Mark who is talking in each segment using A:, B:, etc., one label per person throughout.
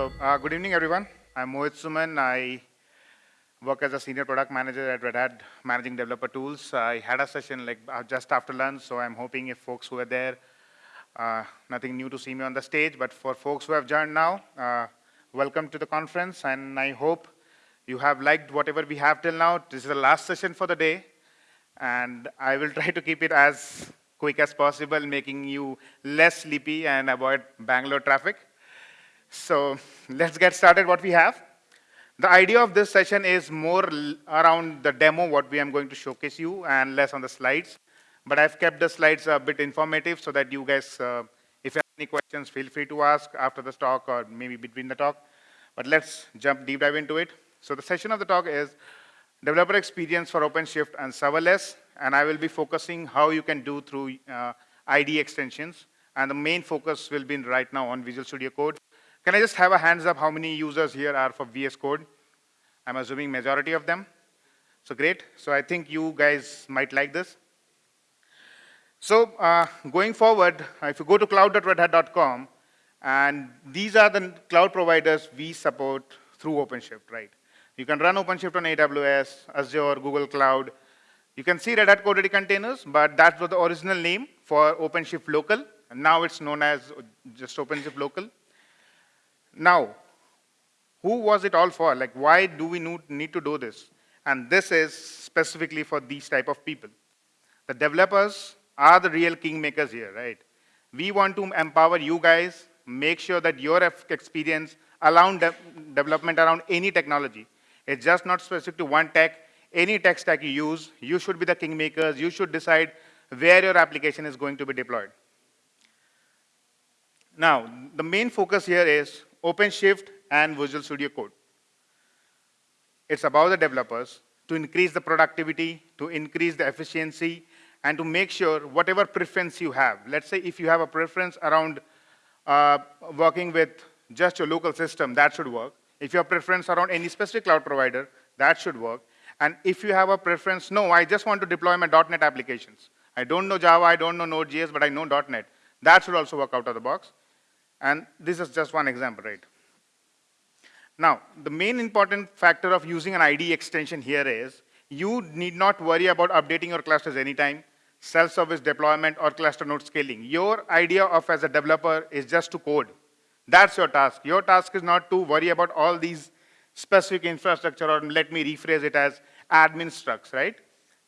A: So, uh, good evening, everyone. I'm Mohit Suman. I work as a senior product manager at Red Hat, managing developer tools. I had a session like uh, just after lunch, so I'm hoping if folks who are there, uh, nothing new to see me on the stage, but for folks who have joined now, uh, welcome to the conference, and I hope you have liked whatever we have till now. This is the last session for the day, and I will try to keep it as quick as possible, making you less sleepy and avoid Bangalore traffic. So let's get started what we have. The idea of this session is more around the demo, what we am going to showcase you, and less on the slides. But I've kept the slides a bit informative so that you guys, uh, if you have any questions, feel free to ask after the talk or maybe between the talk. But let's jump deep dive into it. So the session of the talk is developer experience for OpenShift and serverless, and I will be focusing how you can do through uh, IDE extensions. And the main focus will be right now on Visual Studio Code. Can I just have a hands up how many users here are for VS Code? I'm assuming majority of them. So great. So I think you guys might like this. So uh, going forward, if you go to cloud.redhat.com, and these are the cloud providers we support through OpenShift, right? You can run OpenShift on AWS, Azure, Google Cloud. You can see Red Hat Code Ready Containers, but that was the original name for OpenShift Local, and now it's known as just OpenShift Local. Now, who was it all for? Like, why do we need to do this? And this is specifically for these type of people. The developers are the real kingmakers here, right? We want to empower you guys, make sure that your experience around de development around any technology. It's just not specific to one tech. Any tech stack you use, you should be the kingmakers. You should decide where your application is going to be deployed. Now, the main focus here is OpenShift and Visual Studio Code. It's about the developers to increase the productivity, to increase the efficiency, and to make sure whatever preference you have. Let's say if you have a preference around uh, working with just your local system, that should work. If you have preference around any specific cloud provider, that should work. And if you have a preference, no, I just want to deploy my .NET applications. I don't know Java, I don't know Node.js, but I know .NET. That should also work out of the box. And this is just one example, right? Now, the main important factor of using an IDE extension here is you need not worry about updating your clusters anytime, self-service deployment or cluster node scaling. Your idea of as a developer is just to code. That's your task. Your task is not to worry about all these specific infrastructure or let me rephrase it as admin structs, right?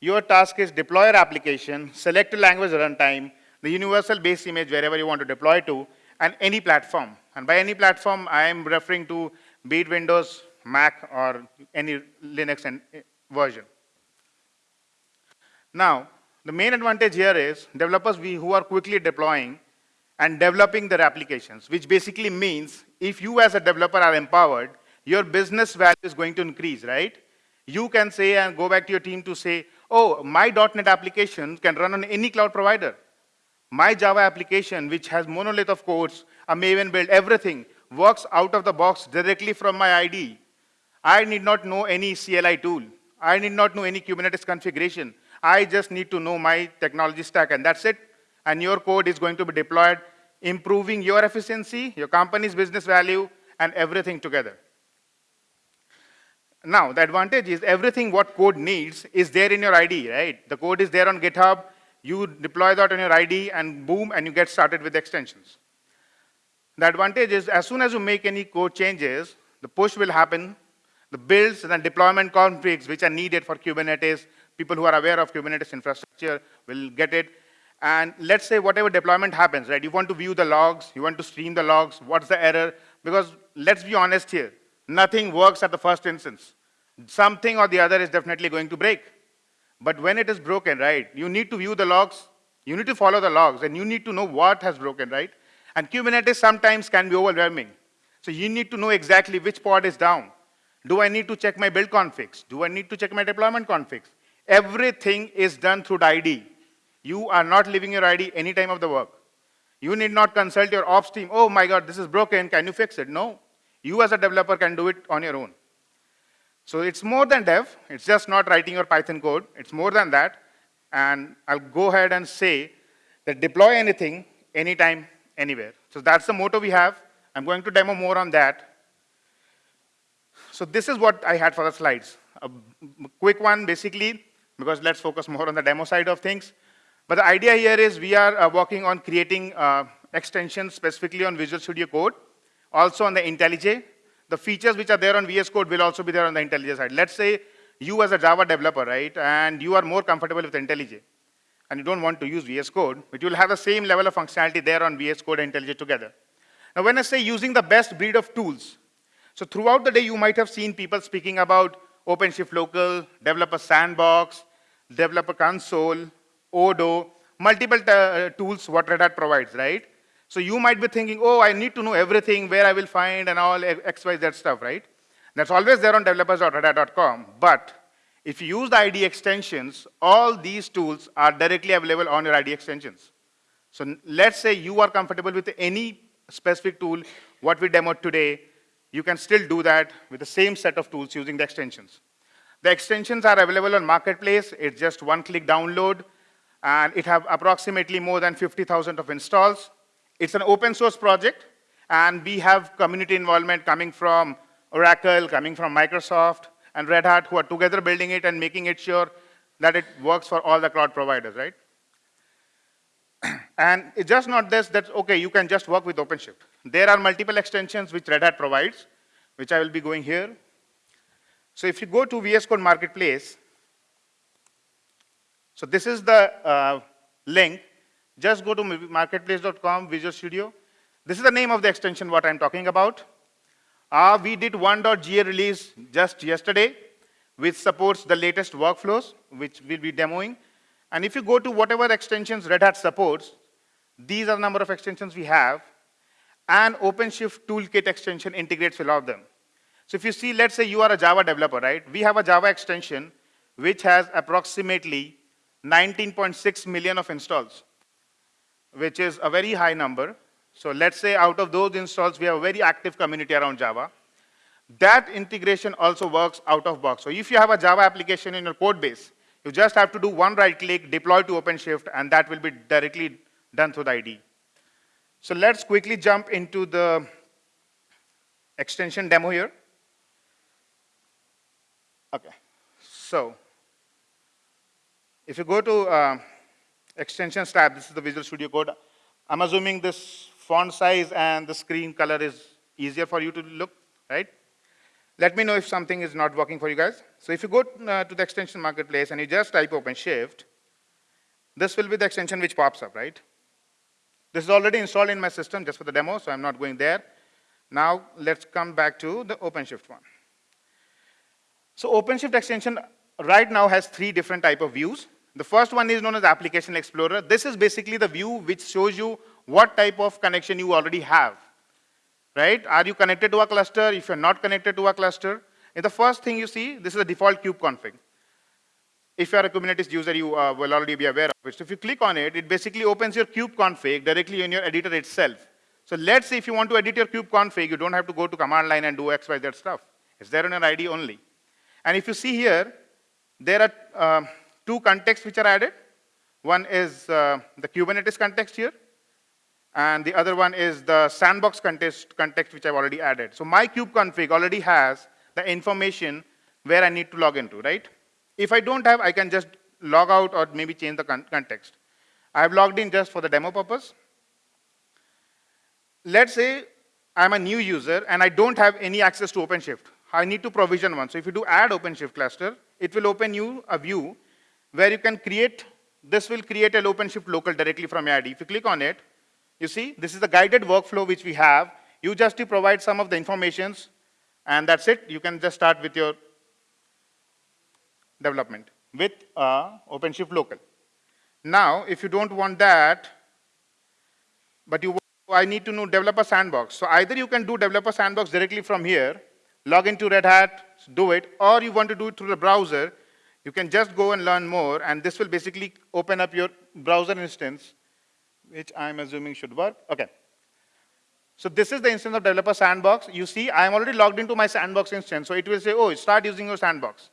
A: Your task is deploy your application, select a language runtime, the universal base image wherever you want to deploy to, and any platform. And by any platform, I am referring to be it Windows, Mac, or any Linux and eh, version. Now, the main advantage here is developers who are quickly deploying and developing their applications, which basically means if you as a developer are empowered, your business value is going to increase, right? You can say and go back to your team to say, oh, my .NET application can run on any cloud provider. My Java application, which has monolith of codes, a Maven build, everything, works out of the box directly from my IDE. I need not know any CLI tool. I need not know any Kubernetes configuration. I just need to know my technology stack, and that's it. And your code is going to be deployed, improving your efficiency, your company's business value, and everything together. Now, the advantage is everything what code needs is there in your IDE, right? The code is there on GitHub. You deploy that on your ID and boom, and you get started with extensions. The advantage is as soon as you make any code changes, the push will happen, the builds and deployment configs which are needed for Kubernetes, people who are aware of Kubernetes infrastructure will get it. And let's say whatever deployment happens, right? You want to view the logs, you want to stream the logs, what's the error? Because let's be honest here, nothing works at the first instance. Something or the other is definitely going to break. But when it is broken, right, you need to view the logs, you need to follow the logs, and you need to know what has broken, right? And Kubernetes sometimes can be overwhelming. So you need to know exactly which pod is down. Do I need to check my build configs? Do I need to check my deployment configs? Everything is done through the IDE. You are not leaving your ID any time of the work. You need not consult your ops team. Oh my God, this is broken. Can you fix it? No. You as a developer can do it on your own. So it's more than dev. It's just not writing your Python code. It's more than that. And I'll go ahead and say that deploy anything, anytime, anywhere. So that's the motto we have. I'm going to demo more on that. So this is what I had for the slides. A quick one, basically, because let's focus more on the demo side of things. But the idea here is we are uh, working on creating uh, extensions specifically on Visual Studio Code, also on the IntelliJ. The features which are there on VS Code will also be there on the IntelliJ side. Let's say you as a Java developer, right, and you are more comfortable with IntelliJ, and you don't want to use VS Code, but you will have the same level of functionality there on VS Code and IntelliJ together. Now, when I say using the best breed of tools, so throughout the day, you might have seen people speaking about OpenShift Local, Developer Sandbox, Developer Console, Odo, multiple uh, tools what Red Hat provides, right? So you might be thinking, oh, I need to know everything, where I will find and all X, Y, Z stuff, right? That's always there on developers.redhat.com. But if you use the ID extensions, all these tools are directly available on your ID extensions. So let's say you are comfortable with any specific tool, what we demoed today, you can still do that with the same set of tools using the extensions. The extensions are available on Marketplace. It's just one-click download, and it have approximately more than 50,000 of installs. It's an open source project, and we have community involvement coming from Oracle, coming from Microsoft, and Red Hat, who are together building it and making it sure that it works for all the cloud providers, right? and it's just not this, that, okay, you can just work with OpenShift. There are multiple extensions which Red Hat provides, which I will be going here. So if you go to VS Code Marketplace, so this is the uh, link. Just go to marketplace.com, Visual Studio. This is the name of the extension what I'm talking about. Uh, we did 1.ga release just yesterday, which supports the latest workflows, which we'll be demoing. And if you go to whatever extensions Red Hat supports, these are the number of extensions we have, and OpenShift Toolkit extension integrates with all of them. So if you see, let's say you are a Java developer, right? We have a Java extension which has approximately 19.6 million of installs, which is a very high number. So let's say out of those installs, we have a very active community around Java. That integration also works out of box. So if you have a Java application in your code base, you just have to do one right click, deploy to OpenShift, and that will be directly done through the IDE. So let's quickly jump into the extension demo here. Okay, so if you go to uh, extensions tab, this is the Visual Studio Code. I'm assuming this font size and the screen color is easier for you to look, right? Let me know if something is not working for you guys. So if you go uh, to the extension marketplace and you just type OpenShift, this will be the extension which pops up, right? This is already installed in my system just for the demo, so I'm not going there. Now let's come back to the OpenShift one. So OpenShift extension right now has three different type of views. The first one is known as Application Explorer. This is basically the view which shows you what type of connection you already have right? Are you connected to a cluster? If you're not connected to a cluster, in the first thing you see, this is the default kube config. If you're a Kubernetes user, you uh, will already be aware of it. So if you click on it, it basically opens your kube config directly in your editor itself. So let's say if you want to edit your kube config, you don't have to go to command line and do X, Y, Z stuff. It's there in your IDE only. And if you see here, there are uh, two contexts which are added. One is uh, the Kubernetes context here, and the other one is the sandbox context, context which I've already added. So my kube config already has the information where I need to log into, right? If I don't have, I can just log out or maybe change the con context. I've logged in just for the demo purpose. Let's say I'm a new user and I don't have any access to OpenShift. I need to provision one. So if you do add OpenShift cluster, it will open you a view where you can create, this will create an OpenShift local directly from your ID. If you click on it, you see, this is the guided workflow which we have. You just provide some of the informations, and that's it. You can just start with your development with uh, OpenShift local. Now, if you don't want that, but you I need to know developer sandbox. So either you can do developer sandbox directly from here, log into Red Hat, do it, or you want to do it through the browser, you can just go and learn more, and this will basically open up your browser instance which I'm assuming should work. Okay. So this is the instance of developer sandbox. You see, I am already logged into my sandbox instance. So it will say, oh, start using your sandbox.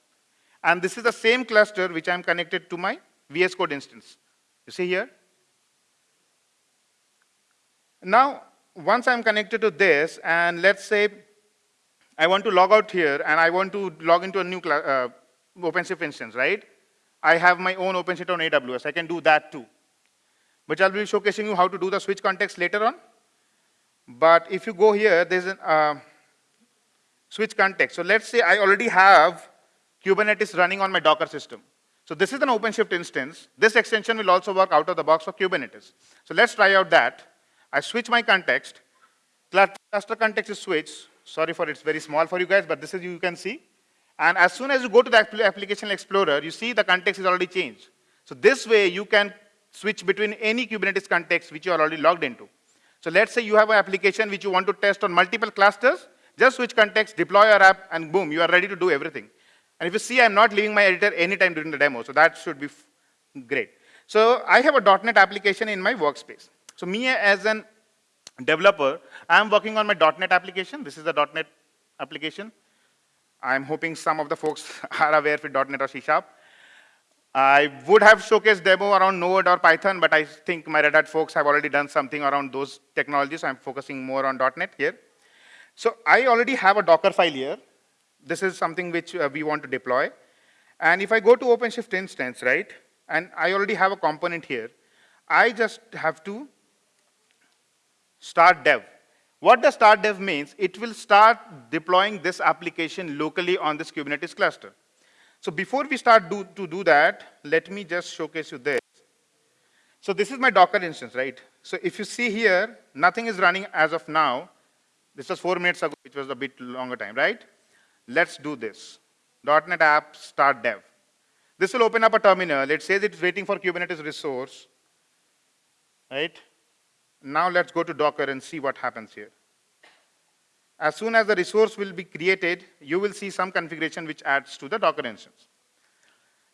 A: And this is the same cluster which I'm connected to my VS Code instance. You see here? Now, once I'm connected to this, and let's say I want to log out here and I want to log into a new uh, OpenShift instance, right? I have my own OpenShift on AWS. I can do that too. But I'll be showcasing you how to do the switch context later on. But if you go here, there's a uh, switch context. So let's say I already have Kubernetes running on my Docker system. So this is an OpenShift instance. This extension will also work out of the box for Kubernetes. So let's try out that. I switch my context. Cluster context is switched. Sorry for it's very small for you guys, but this is you can see. And as soon as you go to the application explorer, you see the context is already changed. So this way you can switch between any Kubernetes context which you are already logged into. So let's say you have an application which you want to test on multiple clusters, just switch context, deploy your app, and boom, you are ready to do everything. And if you see, I'm not leaving my editor anytime during the demo, so that should be great. So I have a .NET application in my workspace. So me as an developer, I'm working on my .NET application. This is the .NET application. I'm hoping some of the folks are aware with .NET or C Sharp. I would have showcased demo around Node or Python, but I think my Red Hat folks have already done something around those technologies. I'm focusing more on .NET here. So I already have a Docker file here. This is something which uh, we want to deploy. And if I go to OpenShift instance, right, and I already have a component here, I just have to start dev. What does start dev means? It will start deploying this application locally on this Kubernetes cluster. So before we start do, to do that, let me just showcase you this. So this is my Docker instance, right? So if you see here, nothing is running as of now. This was four minutes ago, which was a bit longer time, right? Let's do this. .NET app start dev. This will open up a terminal. It says it's waiting for Kubernetes resource, right? Now let's go to Docker and see what happens here. As soon as the resource will be created, you will see some configuration which adds to the Docker instance.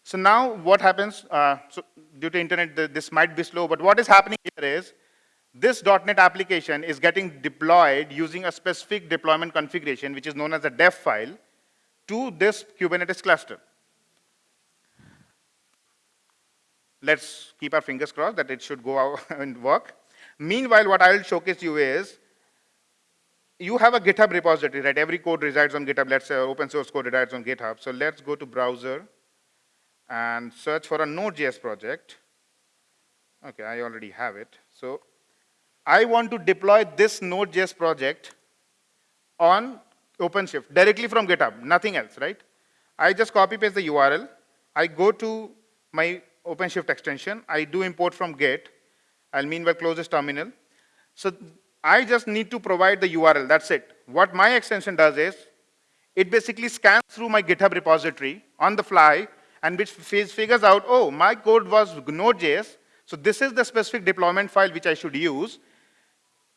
A: So now what happens, uh, so due to internet, th- this might be slow, but what is happening here is, this .NET application is getting deployed using a specific deployment configuration, which is known as a dev file, to this Kubernetes cluster. Let's keep our fingers crossed that it should go out and work. Meanwhile, what I will showcase you is, you have a GitHub repository, right? Every code resides on GitHub. Let's say open source code resides on GitHub. So let's go to browser and search for a Node.js project. Okay, I already have it. So I want to deploy this Node.js project on OpenShift directly from GitHub, nothing else, right? I just copy paste the URL. I go to my OpenShift extension. I do import from Git. I'll meanwhile close this terminal. So I just need to provide the URL, that's it. What my extension does is, it basically scans through my GitHub repository on the fly and which figures out, oh, my code was Node.js, so this is the specific deployment file which I should use.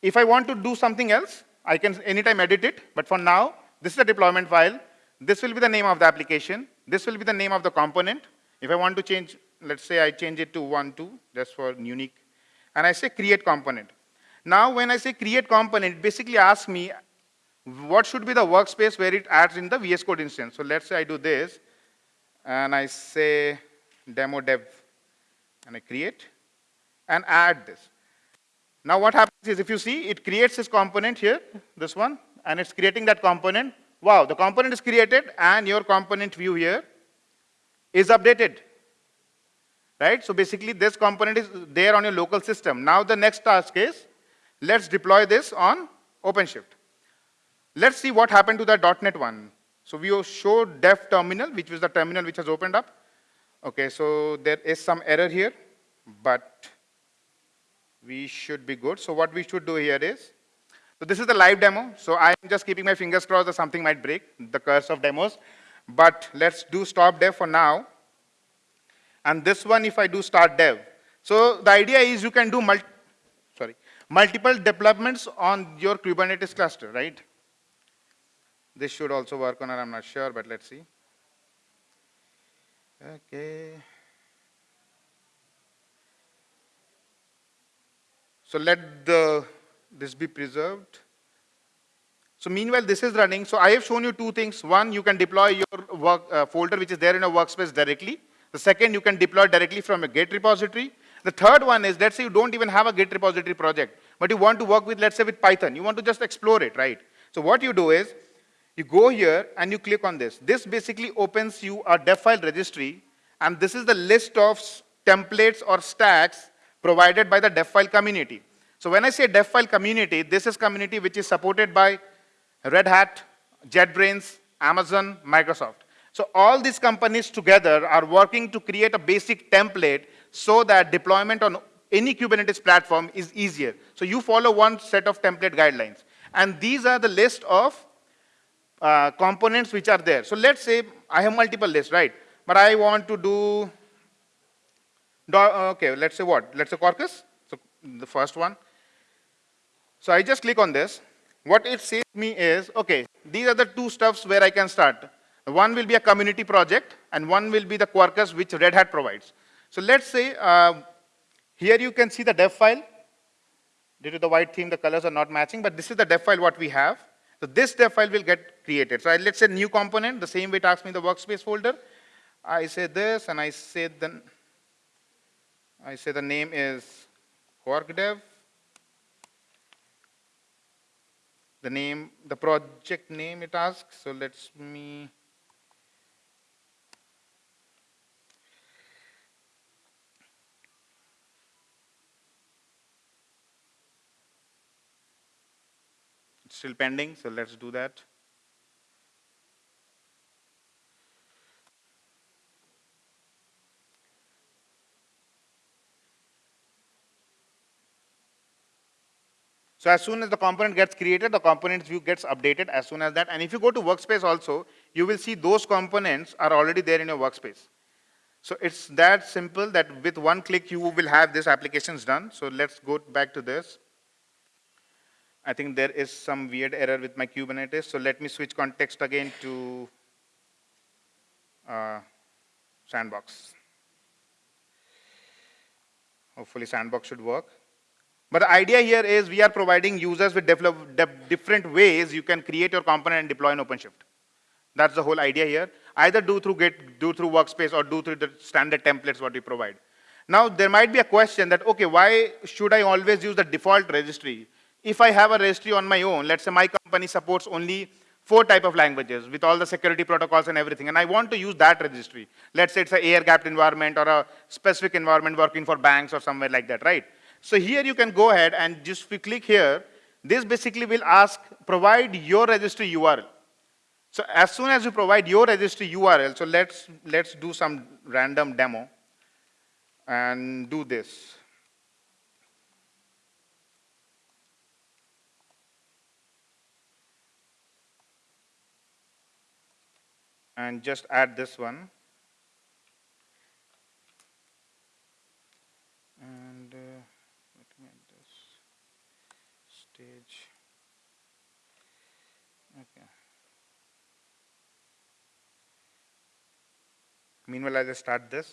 A: If I want to do something else, I can anytime edit it, but for now, this is the deployment file. This will be the name of the application. This will be the name of the component. If I want to change, let's say I change it to one, two, just for unique, and I say create component. Now, when I say create component, it basically asks me what should be the workspace where it adds in the VS Code instance. So let's say I do this, and I say demo dev, and I create, and add this. Now what happens is if you see, it creates this component here, this one, and it's creating that component. Wow, the component is created, and your component view here is updated. Right? So basically, this component is there on your local system. Now the next task is, let's deploy this on OpenShift. Let's see what happened to the .NET one. So we showed dev terminal, which was the terminal which has opened up. Okay, so there is some error here, but we should be good. So what we should do here is, so this is the live demo. So I'm just keeping my fingers crossed that something might break, the curse of demos. But let's do stop dev for now. And this one, if I do start dev. So the idea is you can do mul sorry, multiple deployments on your Kubernetes cluster, right? This should also work on it, I'm not sure, but let's see. Okay. So let the, this be preserved. So meanwhile, this is running. So I have shown you two things. One, you can deploy your work uh, folder, which is there in a workspace directly. The second, you can deploy directly from a Git repository. The third one is, let's say you don't even have a Git repository project, but you want to work with, let's say with Python. You want to just explore it, right? So what you do is, You go here and you click on this. This basically opens you a dev file registry, and this is the list of templates or stacks provided by the dev file community. So when I say dev file community, this is community which is supported by Red Hat, JetBrains, Amazon, Microsoft. So all these companies together are working to create a basic template so that deployment on any Kubernetes platform is easier. So you follow one set of template guidelines. And these are the list of uh, components which are there. So let's say I have multiple lists, right? But I want to do, okay, let's say what? Let's say Quarkus, so the first one. So I just click on this. What it says me is, okay, these are the two stuffs where I can start. One will be a community project, and one will be the Quarkus which Red Hat provides. So let's say, uh, here you can see the dev file. Due to the white theme, the colors are not matching, but this is the dev file what we have. So this dev file will get created. So I, let's say new component, the same way it asks me the workspace folder. I say this, and I say the, I say the name is quark dev. The name, the project name it asks. So let's me still pending, so let's do that. So as soon as the component gets created, the components view gets updated as soon as that. And if you go to workspace also, you will see those components are already there in your workspace. So it's that simple that with one click, you will have these applications done. So let's go back to this. I think there is some weird error with my Kubernetes. So let me switch context again to uh, Sandbox. Hopefully Sandbox should work. But the idea here is we are providing users with different ways you can create your component and deploy in OpenShift. That's the whole idea here. Either do through Git, do through Workspace, or do through the standard templates what we provide. Now, there might be a question that, okay, why should I always use the default registry? If I have a registry on my own, let's say my company supports only four type of languages with all the security protocols and everything, and I want to use that registry. Let's say it's an air-gapped environment or a specific environment working for banks or somewhere like that, right? So here you can go ahead and just if you click here, this basically will ask, provide your registry URL. So as soon as you provide your registry URL, so let's, let's do some random demo and do this. And just add this one. And uh, let me add this stage. Okay. Meanwhile, I'll just start this.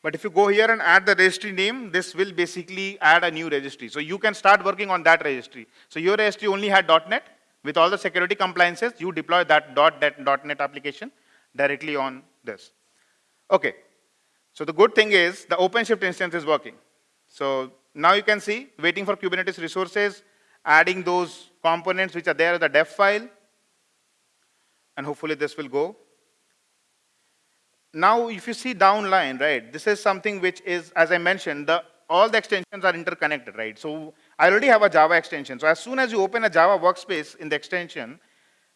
A: But if you go here and add the registry name, this will basically add a new registry. So you can start working on that registry. So your registry only had .NET. With all the security compliances, you deploy that .dot that .NET application directly on this. Okay. So the good thing is the OpenShift instance is working. So now you can see waiting for Kubernetes resources, adding those components which are there in the dev file, and hopefully this will go. Now, if you see downline, right, this is something which is, as I mentioned, the, all the extensions are interconnected, right? So I already have a Java extension. So as soon as you open a Java workspace in the extension,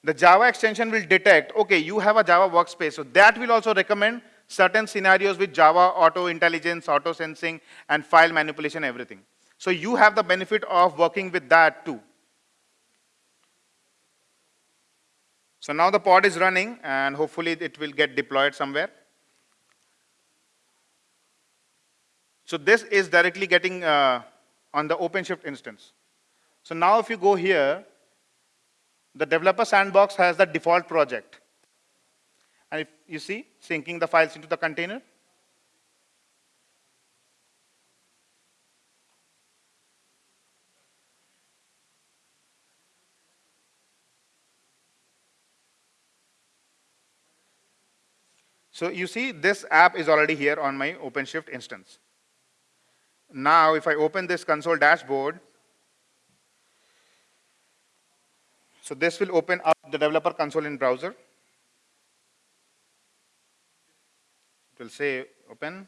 A: the Java extension will detect, okay, you have a Java workspace. So that will also recommend certain scenarios with Java auto intelligence, auto sensing, and file manipulation, everything. So you have the benefit of working with that too. So now the pod is running and hopefully it will get deployed somewhere. So this is directly getting uh, on the OpenShift instance. So now if you go here, the developer sandbox has the default project. And if you see, syncing the files into the container. So you see this app is already here on my OpenShift instance. Now if I open this console dashboard, So this will open up the developer console in browser. It will say open.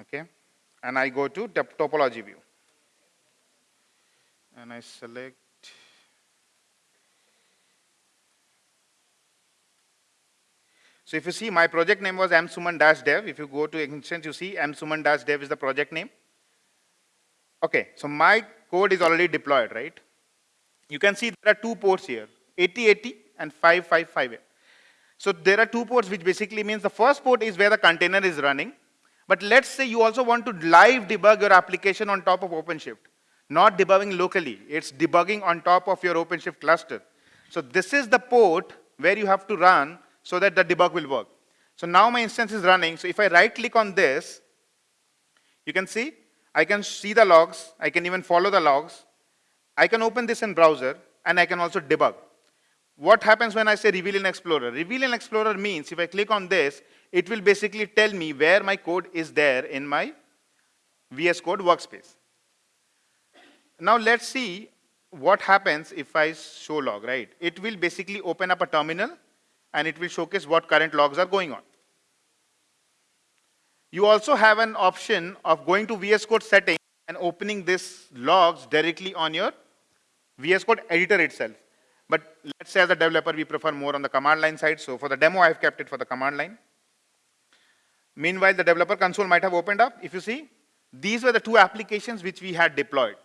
A: Okay. And I go to topology view. And I select So if you see, my project name was msuman-dev. If you go to instance, you see msuman-dev is the project name. Okay, so my code is already deployed, right? You can see there are two ports here, 8080 and 555. So there are two ports, which basically means the first port is where the container is running. But let's say you also want to live debug your application on top of OpenShift. Not debugging locally, it's debugging on top of your OpenShift cluster. So this is the port where you have to run so that the debug will work. So now my instance is running. So if I right click on this, you can see I can see the logs. I can even follow the logs. I can open this in browser and I can also debug. What happens when I say reveal in Explorer? Reveal in Explorer means if I click on this, it will basically tell me where my code is there in my VS Code workspace. Now let's see what happens if I show log, right? It will basically open up a terminal and it will showcase what current logs are going on. You also have an option of going to VS Code settings and opening this logs directly on your VS Code editor itself. But let's say as a developer, we prefer more on the command line side. So for the demo, I've kept it for the command line. Meanwhile, the developer console might have opened up. If you see, these were the two applications which we had deployed.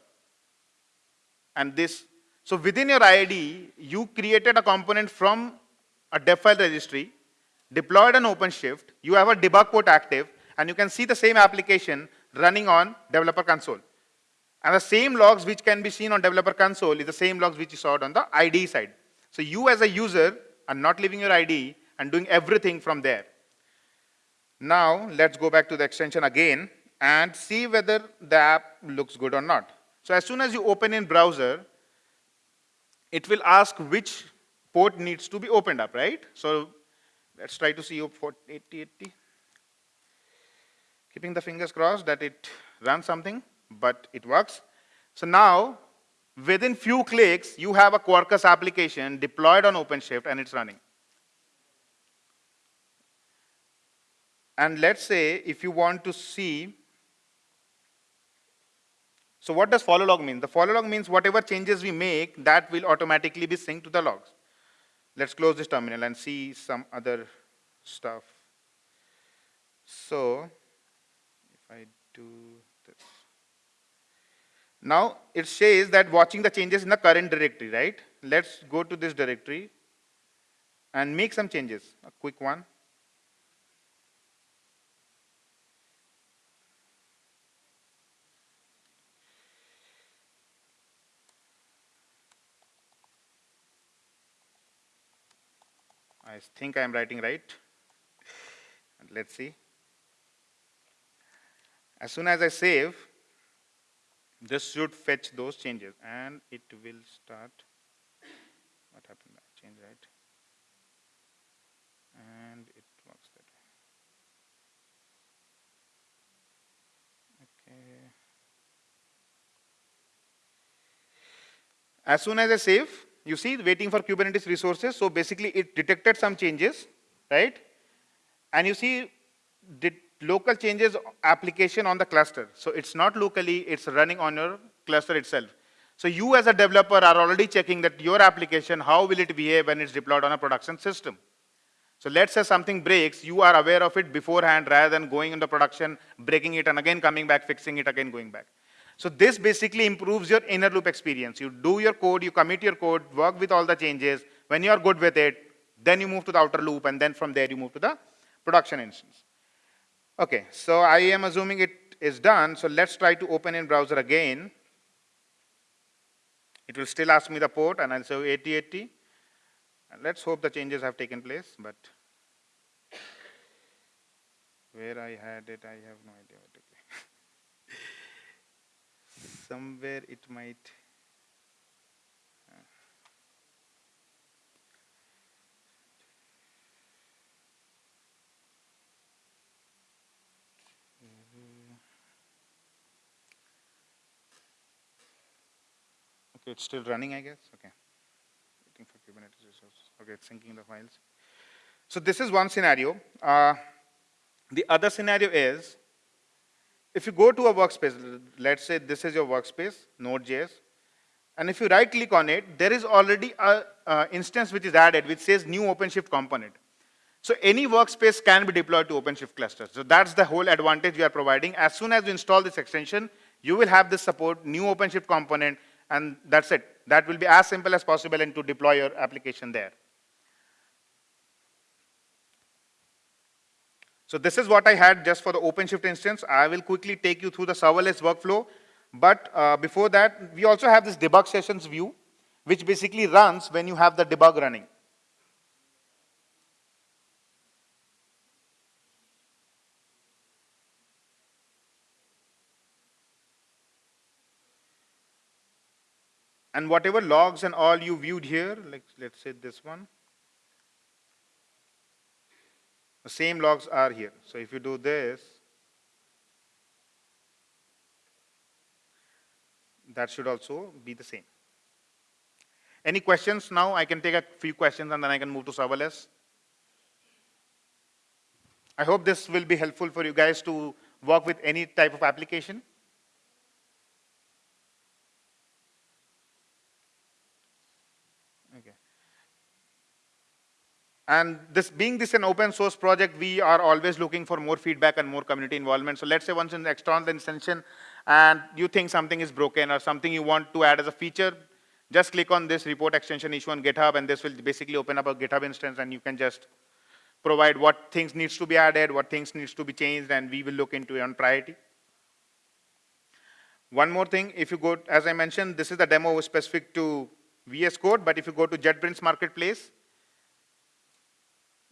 A: And this, so within your IID, you created a component from a dev file registry, deployed an OpenShift, you have a debug port active, and you can see the same application running on developer console. And the same logs which can be seen on developer console is the same logs which you saw on the IDE side. So you as a user are not leaving your IDE and doing everything from there. Now let's go back to the extension again and see whether the app looks good or not. So as soon as you open in browser, it will ask which port needs to be opened up, right? So let's try to see port 8080. Keeping the fingers crossed that it runs something, but it works. So now, within few clicks, you have a Quarkus application deployed on OpenShift and it's running. And let's say if you want to see so what does follow log mean? The follow log means whatever changes we make, that will automatically be synced to the logs. Let's close this terminal and see some other stuff. So if I do this. Now it says that watching the changes in the current directory, right? Let's go to this directory and make some changes, a quick one. I think I am writing right. And let's see. As soon as I save, this should fetch those changes and it will start. What happened? I right. And it works that way. Okay. As soon as I save, you see waiting for Kubernetes resources. So basically it detected some changes, right? And you see the local changes application on the cluster. So it's not locally, it's running on your cluster itself. So you as a developer are already checking that your application, how will it behave when it's deployed on a production system. So let's say something breaks, you are aware of it beforehand rather than going into production, breaking it and again coming back, fixing it again, going back. So this basically improves your inner loop experience. You do your code, you commit your code, work with all the changes. When you are good with it, then you move to the outer loop, and then from there you move to the production instance. Okay, so I am assuming it is done. So let's try to open in browser again. It will still ask me the port, and I'll say 8080. And let's hope the changes have taken place, but where I had it, I have no idea somewhere it might uh, Okay, it's still running, I guess. Okay. Waiting for Kubernetes resources. Okay, it's syncing the files. So this is one scenario. Uh, the other scenario is if you go to a workspace, let's say this is your workspace, Node.js, and if you right click on it, there is already a, instance which is added which says new OpenShift component. So any workspace can be deployed to OpenShift clusters. So that's the whole advantage we are providing. As soon as you install this extension, you will have this support, new OpenShift component, and that's it. That will be as simple as possible and to deploy your application there. So this is what I had just for the OpenShift instance. I will quickly take you through the serverless workflow. But uh, before that, we also have this debug sessions view, which basically runs when you have the debug running. And whatever logs and all you viewed here, like let's say this one, the same logs are here. So if you do this, that should also be the same. Any questions now? I can take a few questions and then I can move to serverless. I hope this will be helpful for you guys to work with any type of application. And this being this an open source project, we are always looking for more feedback and more community involvement. So let's say once in external extension and you think something is broken or something you want to add as a feature, just click on this report extension issue on GitHub and this will basically open up a GitHub instance and you can just provide what things needs to be added, what things needs to be changed, and we will look into it on priority. One more thing, if you go, as I mentioned, this is the demo specific to VS Code, but if you go to JetBrains Marketplace,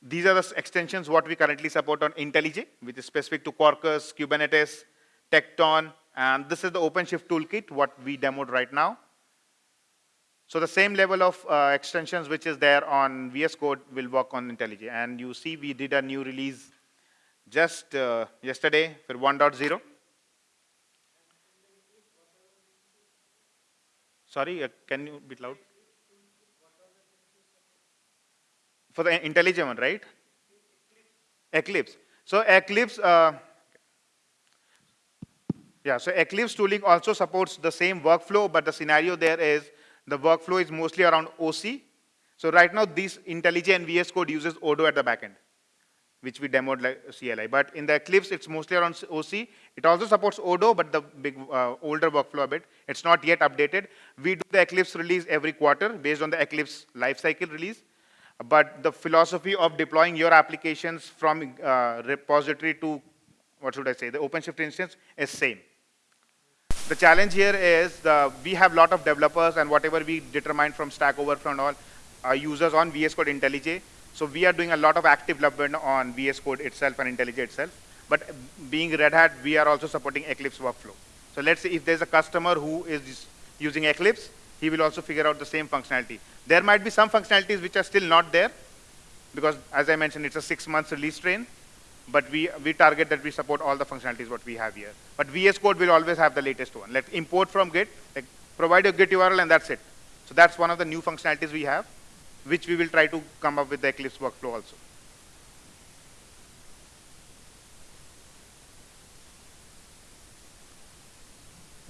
A: these are the extensions what we currently support on IntelliJ, which is specific to Quarkus, Kubernetes, Tekton, and this is the OpenShift toolkit, what we demoed right now. So the same level of uh, extensions which is there on VS Code will work on IntelliJ. And you see we did a new release just uh, yesterday for 1.0. Sorry, uh, can you be loud? For the IntelliJ one, right? Eclipse. So Eclipse, uh, yeah, so Eclipse tooling also supports the same workflow, but the scenario there is the workflow is mostly around OC. So right now, this IntelliJ and VS Code uses Odo at the backend, which we demoed like CLI. But in the Eclipse, it's mostly around OC. It also supports Odo, but the big uh, older workflow a bit. It's not yet updated. We do the Eclipse release every quarter based on the Eclipse lifecycle release but the philosophy of deploying your applications from uh, repository to, what should I say, the OpenShift instance is same. The challenge here is the, we have a lot of developers and whatever we determine from Stack Overflow and all users on VS Code IntelliJ. So we are doing a lot of active development on VS Code itself and IntelliJ itself. But being Red Hat, we are also supporting Eclipse workflow. So let's say if there's a customer who is using Eclipse, he will also figure out the same functionality. There might be some functionalities which are still not there because as I mentioned, it's a six months release train, but we, we target that we support all the functionalities what we have here. But VS Code will always have the latest one. Let import from Git, like provide a Git URL and that's it. So that's one of the new functionalities we have, which we will try to come up with the Eclipse workflow also.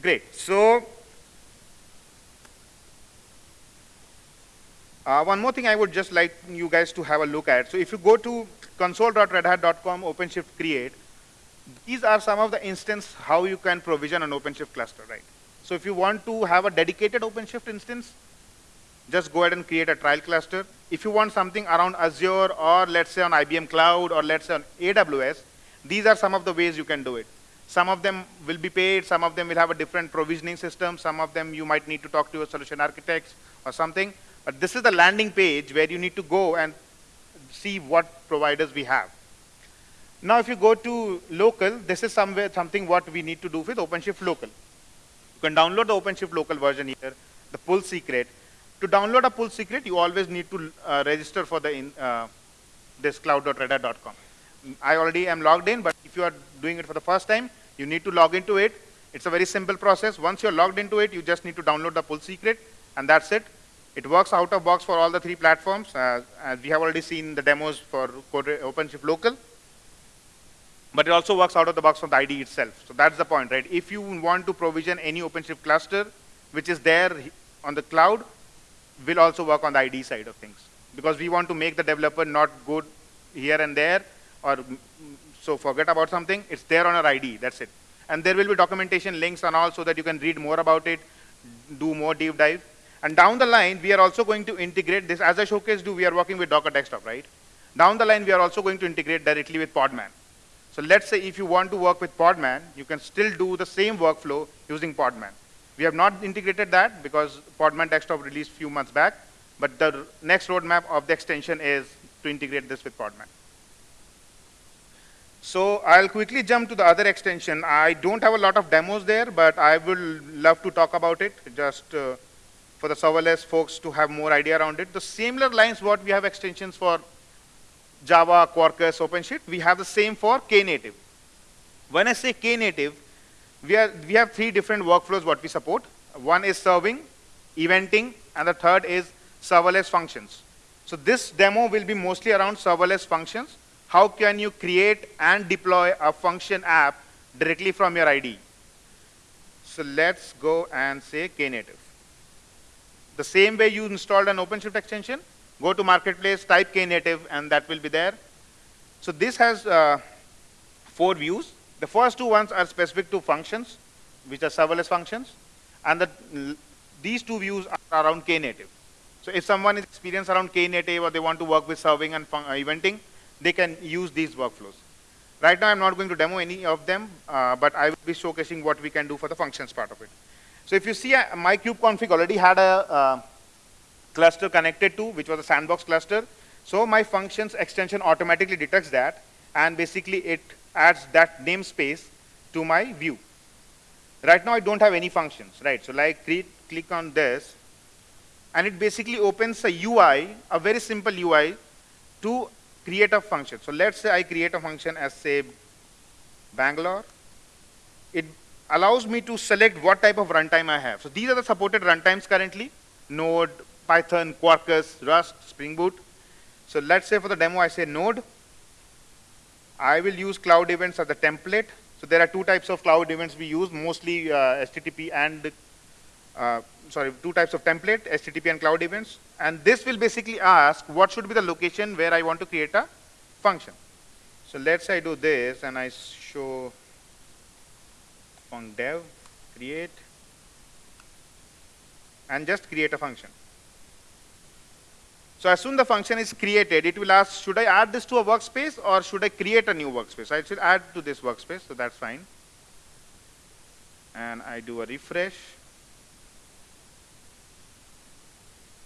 A: Great. So Uh, one more thing I would just like you guys to have a look at. So if you go to console.redhat.com OpenShift create, these are some of the instance how you can provision an OpenShift cluster, right? So if you want to have a dedicated OpenShift instance, just go ahead and create a trial cluster. If you want something around Azure or let's say on IBM Cloud or let's say on AWS, these are some of the ways you can do it. Some of them will be paid, some of them will have a different provisioning system, some of them you might need to talk to a solution architects or something. But this is the landing page where you need to go and see what providers we have. Now, if you go to local, this is somewhere something what we need to do with OpenShift local. You can download the OpenShift local version here, the pull secret. To download a pull secret, you always need to uh, register for the in, uh, this cloud.redhat.com. I already am logged in, but if you are doing it for the first time, you need to log into it. It's a very simple process. Once you're logged into it, you just need to download the pull secret, and that's it. It works out of box for all the three platforms. Uh, as we have already seen the demos for OpenShift Local. But it also works out of the box from the IDE itself. So that's the point, right? If you want to provision any OpenShift cluster, which is there on the cloud, will also work on the IDE side of things. Because we want to make the developer not go here and there, or so forget about something. It's there on our IDE, that's it. And there will be documentation links and all so that you can read more about it, do more deep dive. And down the line, we are also going to integrate this. As I showcased, do we are working with Docker Desktop, right? Down the line, we are also going to integrate directly with Podman. So let's say if you want to work with Podman, you can still do the same workflow using Podman. We have not integrated that because Podman Desktop released a few months back, but the next roadmap of the extension is to integrate this with Podman. So I'll quickly jump to the other extension. I don't have a lot of demos there, but I will love to talk about it just uh, for the serverless folks to have more idea around it. The similar lines what we have extensions for Java, Quarkus, OpenShift, we have the same for Knative. When I say Knative, we, are, we have three different workflows what we support. One is serving, eventing, and the third is serverless functions. So this demo will be mostly around serverless functions how can you create and deploy a function app directly from your IDE? So let's go and say Knative. The same way you installed an OpenShift extension, go to Marketplace, type Knative, and that will be there. So this has uh, four views. The first two ones are specific to functions, which are serverless functions. And the, these two views are around Knative. So if someone is experienced around Knative or they want to work with serving and uh, eventing, they can use these workflows. Right now, I'm not going to demo any of them, uh, but I will be showcasing what we can do for the functions part of it. So if you see, uh, my kubeconfig already had a uh, cluster connected to, which was a sandbox cluster. So my functions extension automatically detects that, and basically it adds that namespace to my view. Right now, I don't have any functions, right? So like create, click on this, and it basically opens a UI, a very simple UI, to create a function. So let's say I create a function as say Bangalore. It allows me to select what type of runtime I have. So these are the supported runtimes currently, Node, Python, Quarkus, Rust, Spring Boot. So let's say for the demo I say Node. I will use cloud events as a template. So there are two types of cloud events we use, mostly uh, HTTP and uh, sorry, two types of template, HTTP and cloud events. And this will basically ask what should be the location where I want to create a function. So let's say I do this and I show func dev, create, and just create a function. So as soon the function is created, it will ask, should I add this to a workspace or should I create a new workspace? I should add to this workspace, so that's fine. And I do a refresh.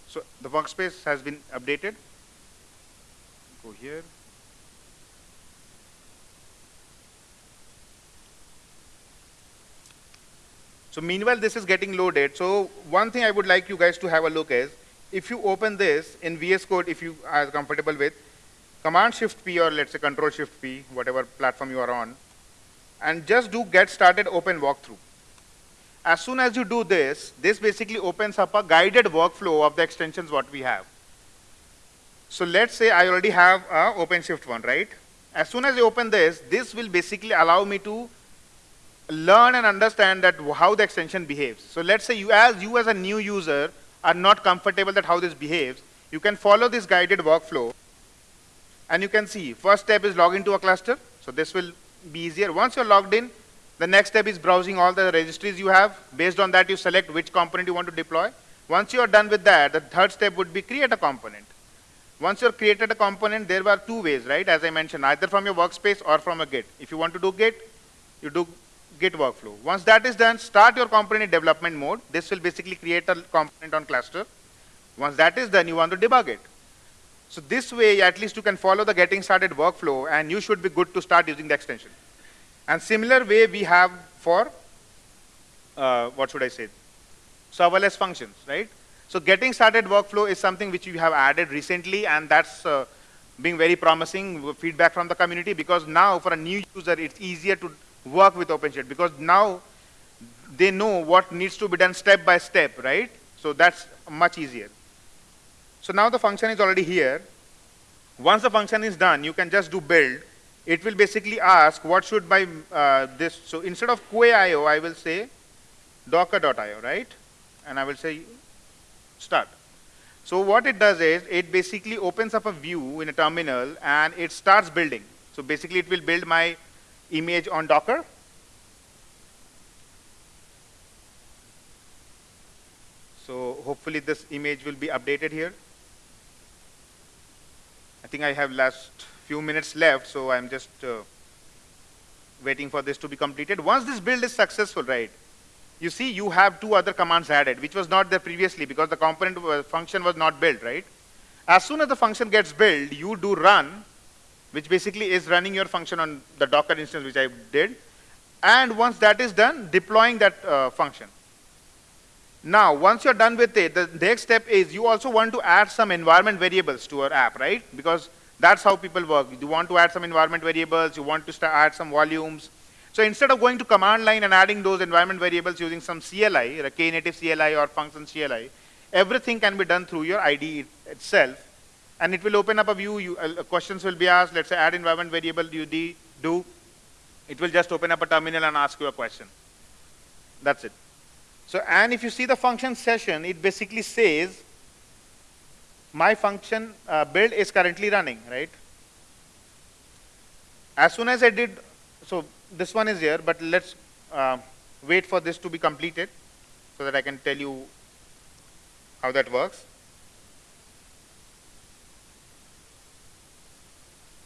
A: So the workspace has been updated. Go here. So meanwhile, this is getting loaded. So one thing I would like you guys to have a look is, if you open this in VS Code, if you are comfortable with, Command Shift P or let's say Control Shift P, whatever platform you are on, and just do get started open walkthrough. As soon as you do this, this basically opens up a guided workflow of the extensions what we have. So let's say I already have a OpenShift one, right? As soon as I open this, this will basically allow me to learn and understand that how the extension behaves. So let's say you as you as a new user are not comfortable that how this behaves, you can follow this guided workflow and you can see first step is log into a cluster. So this will be easier. Once you're logged in, the next step is browsing all the registries you have. Based on that, you select which component you want to deploy. Once you are done with that, the third step would be create a component. Once you've created a component, there are two ways, right? As I mentioned, either from your workspace or from a Git. If you want to do Git, you do Git workflow. Once that is done, start your component in development mode. This will basically create a component on cluster. Once that is done, you want to debug it. So this way, at least you can follow the getting started workflow, and you should be good to start using the extension. And similar way we have for, uh, what should I say, serverless functions, right? So getting started workflow is something which we have added recently, and that's uh, being very promising feedback from the community because now for a new user, it's easier to work with OpenShift because now they know what needs to be done step by step, right? So that's much easier. So now the function is already here. Once the function is done, you can just do build. It will basically ask what should my uh, this. So instead of quay.io, I will say docker.io, right? And I will say start. So what it does is it basically opens up a view in a terminal and it starts building. So basically it will build my image on Docker. So hopefully this image will be updated here. I think I have last few minutes left, so I'm just uh, waiting for this to be completed. Once this build is successful, right, you see you have two other commands added, which was not there previously because the component uh, function was not built, right? As soon as the function gets built, you do run, which basically is running your function on the Docker instance, which I did. And once that is done, deploying that uh, function. Now, once you're done with it, the next step is you also want to add some environment variables to your app, right? Because that's how people work. You want to add some environment variables, you want to add some volumes, so instead of going to command line and adding those environment variables using some CLI, a Knative CLI or function CLI, everything can be done through your IDE itself. And it will open up a view, you, uh, questions will be asked, let's say add environment variable you do, it will just open up a terminal and ask you a question. That's it. So, and if you see the function session, it basically says, my function uh, build is currently running, right? As soon as I did, so this one is here, but let's uh, wait for this to be completed so that I can tell you how that works.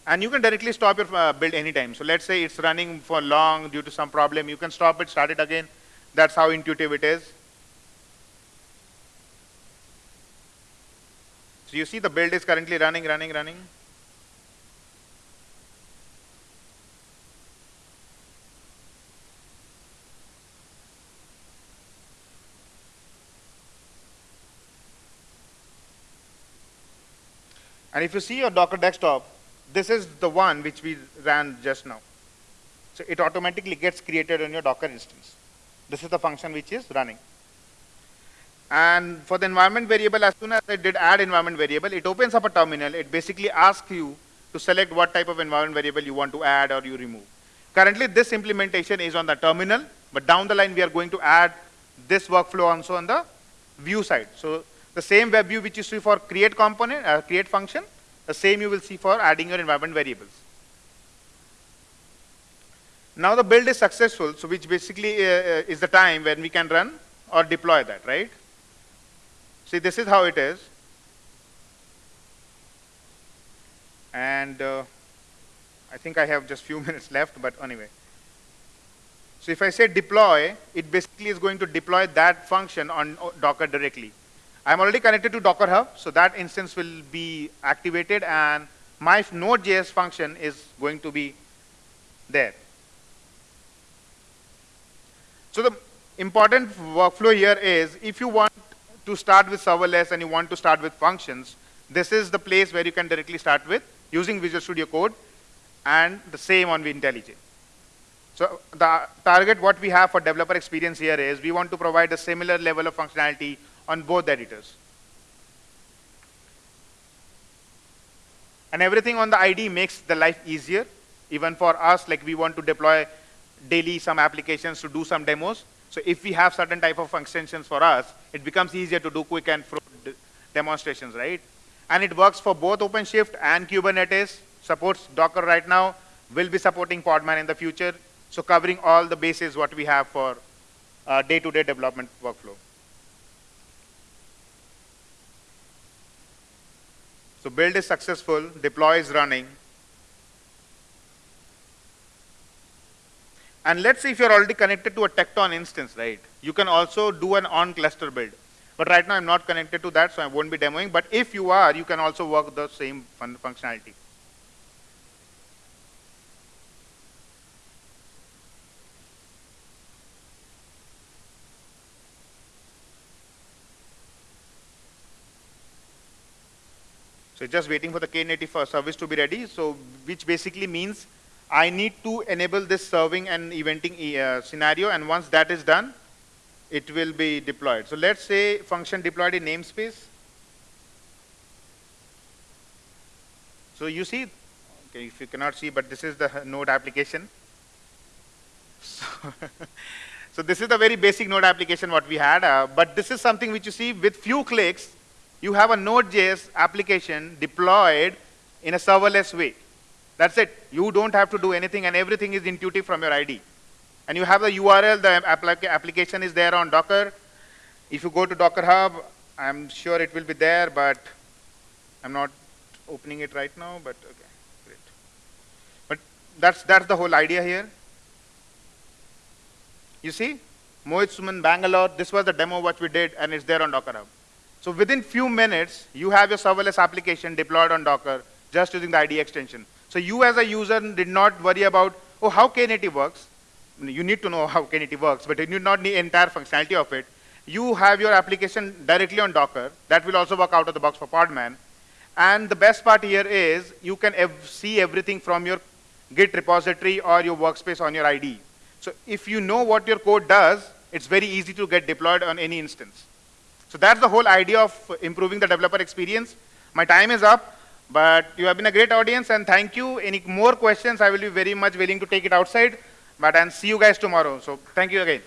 A: And you can directly stop your uh, build anytime. So let's say it's running for long due to some problem. You can stop it, start it again. That's how intuitive it is. So you see the build is currently running, running, running. And if you see your Docker desktop, this is the one which we ran just now. So it automatically gets created on your Docker instance. This is the function which is running. And for the environment variable, as soon as I did add environment variable, it opens up a terminal. It basically asks you to select what type of environment variable you want to add or you remove. Currently, this implementation is on the terminal, but down the line, we are going to add this workflow also on the view side. So the same web view which you see for create component, uh, create function, the same you will see for adding your environment variables. Now the build is successful, so which basically uh, uh, is the time when we can run or deploy that, right? See, this is how it is. And uh, I think I have just few minutes left, but anyway. So if I say deploy, it basically is going to deploy that function on Docker directly. I'm already connected to Docker Hub, so that instance will be activated and my Node.js function is going to be there. So the important workflow here is if you want to start with serverless and you want to start with functions, this is the place where you can directly start with using Visual Studio Code and the same on IntelliJ. So the target what we have for developer experience here is we want to provide a similar level of functionality on both editors. And everything on the ID makes the life easier. Even for us, like we want to deploy daily some applications to do some demos. So if we have certain type of extensions for us, it becomes easier to do quick and demonstrations, right? And it works for both OpenShift and Kubernetes, supports Docker right now, will be supporting Podman in the future. So covering all the bases what we have for uh, day-to-day -day development workflow. So build is successful, deploy is running. And let's say if you're already connected to a Tekton instance, right? You can also do an on-cluster build. But right now I'm not connected to that, so I won't be demoing. But if you are, you can also work the same fun functionality. So just waiting for the Knative service to be ready. So which basically means I need to enable this serving and eventing uh, scenario, and once that is done, it will be deployed. So let's say function deployed in namespace. So you see, okay, if you cannot see, but this is the node application. So, so this is the very basic node application what we had, uh, but this is something which you see with few clicks, you have a Node.js application deployed in a serverless way. That's it. You don't have to do anything and everything is intuitive from your ID. And you have the URL, the application is there on Docker. If you go to Docker Hub, I'm sure it will be there, but I'm not opening it right now, but okay, great. But that's, that's the whole idea here. You see, Mohit Suman, Bangalore, this was the demo what we did, and it's there on Docker Hub. So within few minutes, you have your serverless application deployed on Docker just using the ID extension. So you as a user did not worry about, oh, how Knative works. You need to know how Knative works, but you need not need entire functionality of it. You have your application directly on Docker. That will also work out of the box for Podman. And the best part here is you can ev see everything from your Git repository or your workspace on your ID. So if you know what your code does, it's very easy to get deployed on any instance. So that's the whole idea of improving the developer experience. My time is up. But you have been a great audience and thank you. Any more questions, I will be very much willing to take it outside. But and see you guys tomorrow. So thank you again.